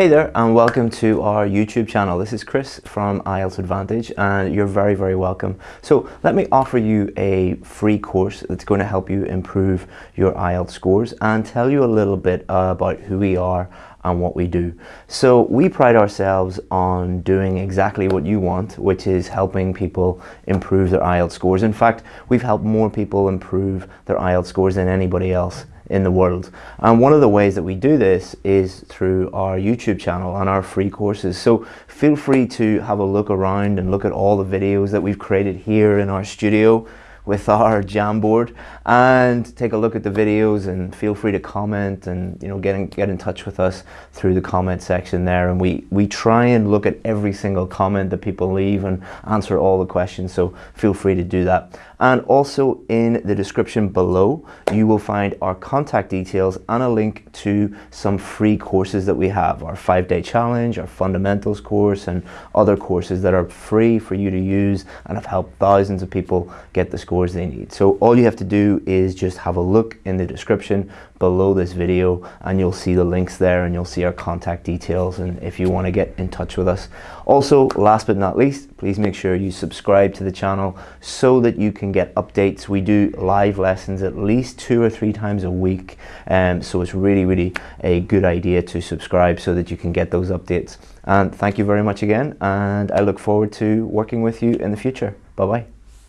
Hey there and welcome to our YouTube channel. This is Chris from IELTS Advantage and you're very, very welcome. So let me offer you a free course that's going to help you improve your IELTS scores and tell you a little bit about who we are and what we do. So we pride ourselves on doing exactly what you want, which is helping people improve their IELTS scores. In fact, we've helped more people improve their IELTS scores than anybody else in the world. And one of the ways that we do this is through our YouTube channel and our free courses. So feel free to have a look around and look at all the videos that we've created here in our studio with our Jamboard and take a look at the videos and feel free to comment and you know get in, get in touch with us through the comment section there and we we try and look at every single comment that people leave and answer all the questions so feel free to do that and also in the description below you will find our contact details and a link to some free courses that we have our five-day challenge our fundamentals course and other courses that are free for you to use and have helped thousands of people get the scores they need so all you have to do is just have a look in the description below this video and you'll see the links there and you'll see our contact details and if you want to get in touch with us. Also, last but not least, please make sure you subscribe to the channel so that you can get updates. We do live lessons at least two or three times a week um, so it's really, really a good idea to subscribe so that you can get those updates. And thank you very much again and I look forward to working with you in the future. Bye-bye.